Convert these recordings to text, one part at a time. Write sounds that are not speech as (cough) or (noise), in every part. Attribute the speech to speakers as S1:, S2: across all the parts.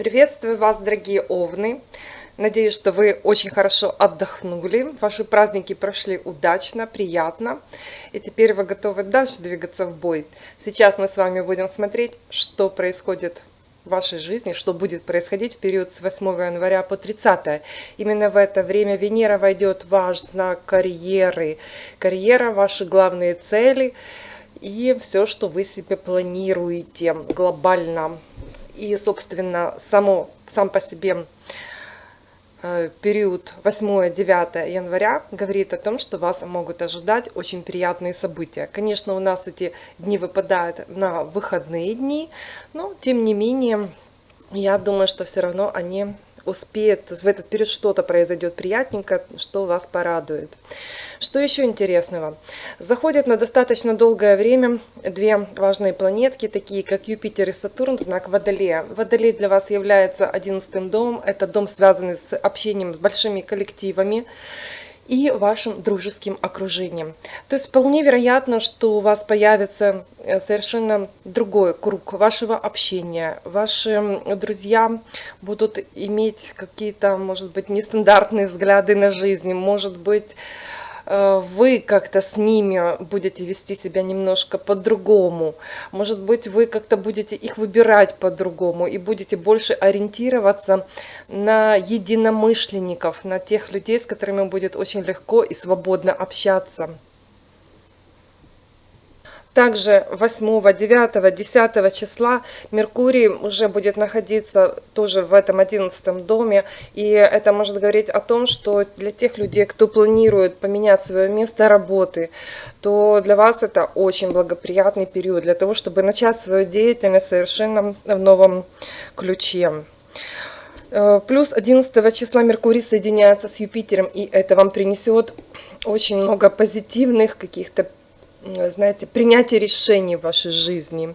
S1: Приветствую вас, дорогие овны! Надеюсь, что вы очень хорошо отдохнули, ваши праздники прошли удачно, приятно, и теперь вы готовы дальше двигаться в бой. Сейчас мы с вами будем смотреть, что происходит в вашей жизни, что будет происходить в период с 8 января по 30. Именно в это время Венера войдет в ваш знак карьеры. Карьера, ваши главные цели и все, что вы себе планируете глобально и, собственно, само, сам по себе э, период 8-9 января говорит о том, что вас могут ожидать очень приятные события. Конечно, у нас эти дни выпадают на выходные дни, но тем не менее, я думаю, что все равно они успеют, в этот период что-то произойдет приятненько, что вас порадует. Что еще интересного? Заходят на достаточно долгое время две важные планетки, такие как Юпитер и Сатурн, знак Водолея. Водолей для вас является одиннадцатым домом. Это дом, связанный с общением с большими коллективами и вашим дружеским окружением. То есть вполне вероятно, что у вас появится э, совершенно другой круг вашего общения. Ваши друзья будут иметь какие-то, может быть, нестандартные взгляды на жизнь, может быть, вы как-то с ними будете вести себя немножко по-другому. Может быть, вы как-то будете их выбирать по-другому и будете больше ориентироваться на единомышленников, на тех людей, с которыми будет очень легко и свободно общаться. Также 8, 9, 10 числа Меркурий уже будет находиться тоже в этом 11 доме. И это может говорить о том, что для тех людей, кто планирует поменять свое место работы, то для вас это очень благоприятный период для того, чтобы начать свою деятельность совершенно в новом ключе. Э, плюс 11 числа Меркурий соединяется с Юпитером, и это вам принесет очень много позитивных каких-то знаете, принятие решений в вашей жизни.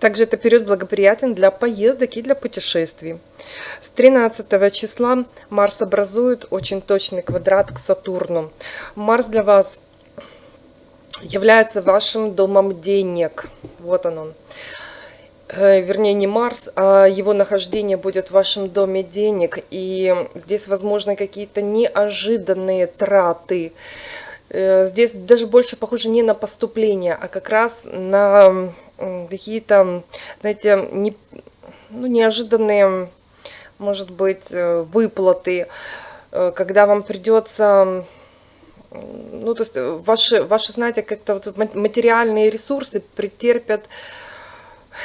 S1: Также это период благоприятен для поездок и для путешествий. С 13 числа Марс образует очень точный квадрат к Сатурну. Марс для вас является вашим домом денег. Вот он он. Э, вернее, не Марс, а его нахождение будет в вашем доме денег. И здесь возможны какие-то неожиданные траты здесь даже больше похоже не на поступление, а как раз на какие-то, знаете, не, ну, неожиданные, может быть, э, выплаты, э, когда вам придется, ну, то есть ваши, ваши знаете, как-то вот материальные ресурсы претерпят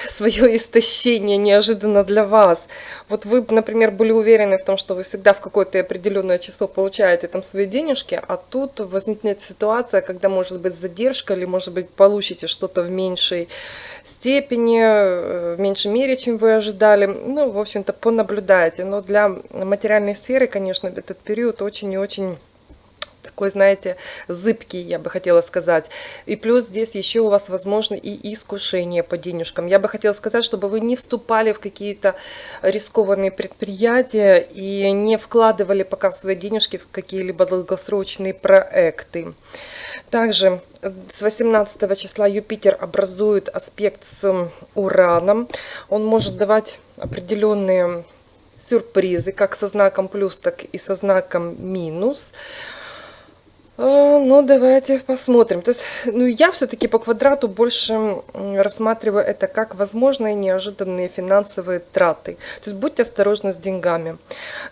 S1: свое истощение неожиданно для вас. Вот вы, например, были уверены в том, что вы всегда в какое-то определенное число получаете там свои денежки, а тут возникнет ситуация, когда может быть задержка, или может быть получите что-то в меньшей степени, э, в меньшей мере, чем вы ожидали. Ну, в общем-то, понаблюдайте. Но для материальной сферы, конечно, этот период очень и очень такой, знаете, зыбкий, я бы хотела сказать. И плюс здесь еще у вас возможно и искушение по денежкам. Я бы хотела сказать, чтобы вы не вступали в какие-то рискованные предприятия и не вкладывали пока свои денежки в какие-либо долгосрочные проекты. Также с 18 числа Юпитер образует аспект с Ураном. Он может давать определенные сюрпризы, как со знаком плюс, так и со знаком минус. А, ну, давайте посмотрим. То есть, ну, я все-таки по квадрату больше рассматриваю это как возможные неожиданные финансовые траты. То есть, будьте осторожны с деньгами.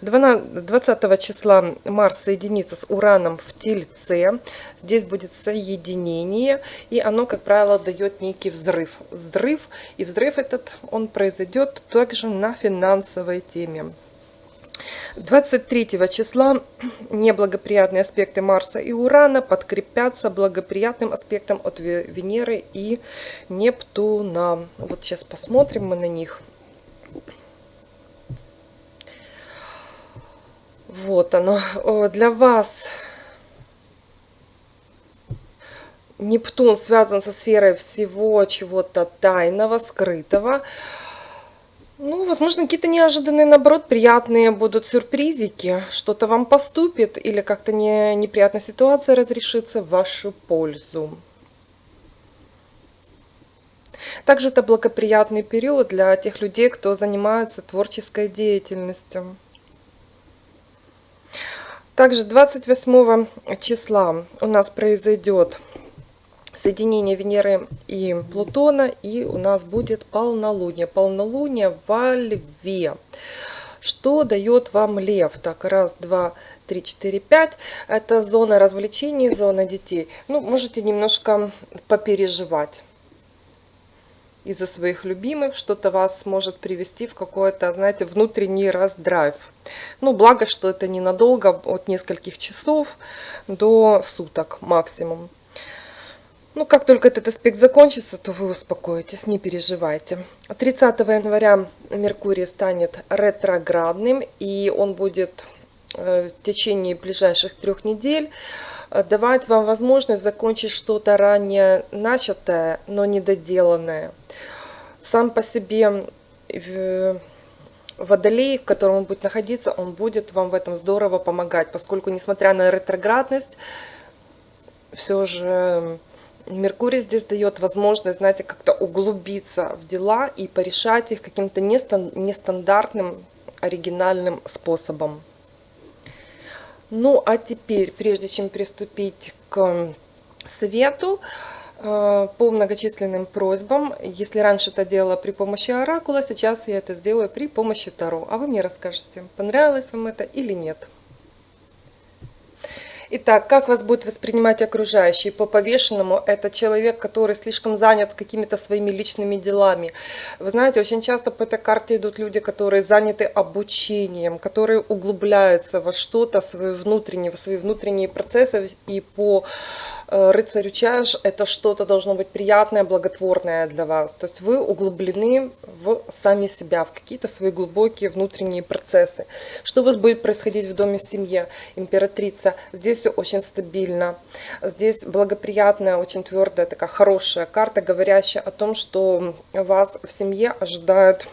S1: 20 числа Марс соединится с Ураном в Тельце. Здесь будет соединение, и оно, как правило, дает некий взрыв. Взрыв, и взрыв этот, он произойдет также на финансовой теме. 23 числа (clears throat) неблагоприятные аспекты Марса и Урана подкрепятся благоприятным аспектом от Венеры и Нептуна. Вот сейчас посмотрим мы на них. Вот оно. Для вас Нептун связан со сферой всего чего-то тайного, скрытого. Ну, возможно, какие-то неожиданные, наоборот, приятные будут сюрпризики. Что-то вам поступит или как-то не, неприятная ситуация разрешится в вашу пользу. Также это благоприятный период для тех людей, кто занимается творческой деятельностью. Также 28 числа у нас произойдет соединение Венеры и Плутона, и у нас будет полнолуние. Полнолуние во Льве. Что дает вам Лев? Так, раз, два, три, четыре, пять. Это зона развлечений, зона детей. Ну, можете немножко попереживать из-за своих любимых, что-то вас может привести в какой-то, знаете, внутренний раздрайв. Ну, благо, что это ненадолго, от нескольких часов до суток максимум. Ну, как только этот аспект закончится, то вы успокоитесь, не переживайте. 30 января Меркурий станет ретроградным, и он будет э, в течение ближайших трех недель э, давать вам возможность закончить что-то ранее начатое, но недоделанное сам по себе водолей, в котором он будет находиться, он будет вам в этом здорово помогать, поскольку, несмотря на ретроградность, все же Меркурий здесь дает возможность, знаете, как-то углубиться в дела и порешать их каким-то нестандартным, оригинальным способом. Ну, а теперь, прежде чем приступить к совету, Э, по многочисленным просьбам. Если раньше это делала при помощи оракула, сейчас я это сделаю при помощи Таро. А вы мне расскажете, понравилось вам это или нет. Итак, как вас будет воспринимать окружающие? По повешенному это человек, который слишком занят какими-то своими личными делами. Вы знаете, очень часто по этой карте идут люди, которые заняты обучением, которые углубляются во что-то, свои внутренние, в свои внутренние процессы и по Э, рыцарю чаш это что-то должно быть приятное, благотворное для вас. То есть вы углублены в сами себя, в какие-то свои глубокие внутренние процессы. Что у вас будет происходить в доме в семье? Императрица. Здесь все очень стабильно. Здесь благоприятная, очень твердая, такая хорошая карта, говорящая о том, что вас в семье ожидают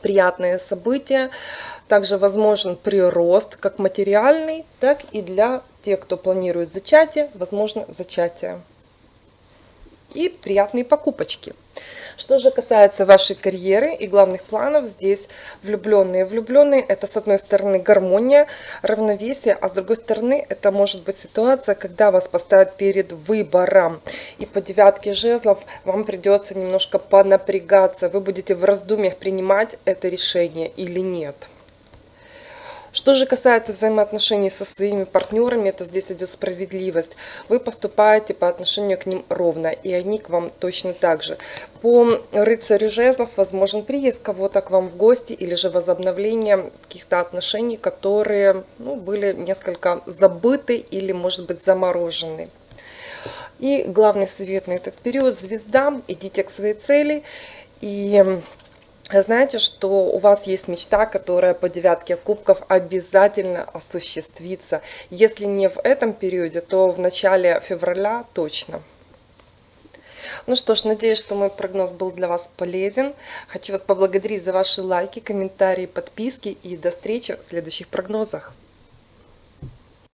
S1: приятные события. Также возможен прирост как материальный, так и для тех, кто планирует зачатие, возможно зачатие. И приятные покупочки. Что же касается вашей карьеры и главных планов, здесь влюбленные. Влюбленные это с одной стороны гармония, равновесие, а с другой стороны это может быть ситуация, когда вас поставят перед выбором. И по девятке жезлов вам придется немножко понапрягаться. Вы будете в раздумьях принимать это решение или нет. Что же касается взаимоотношений со своими партнерами, то здесь идет справедливость. Вы поступаете по отношению к ним ровно, и они к вам точно так же. По рыцарю жезлов возможен приезд кого-то к вам в гости или же возобновление каких-то отношений, которые ну, были несколько забыты или, может быть, заморожены. И главный совет на этот период – звезда, идите к своей цели и знаете, что у вас есть мечта, которая по девятке кубков обязательно осуществится. Если не в этом периоде, то в начале февраля точно. Ну что ж, надеюсь, что мой прогноз был для вас полезен. Хочу вас поблагодарить за ваши лайки, комментарии, подписки и до встречи в следующих прогнозах.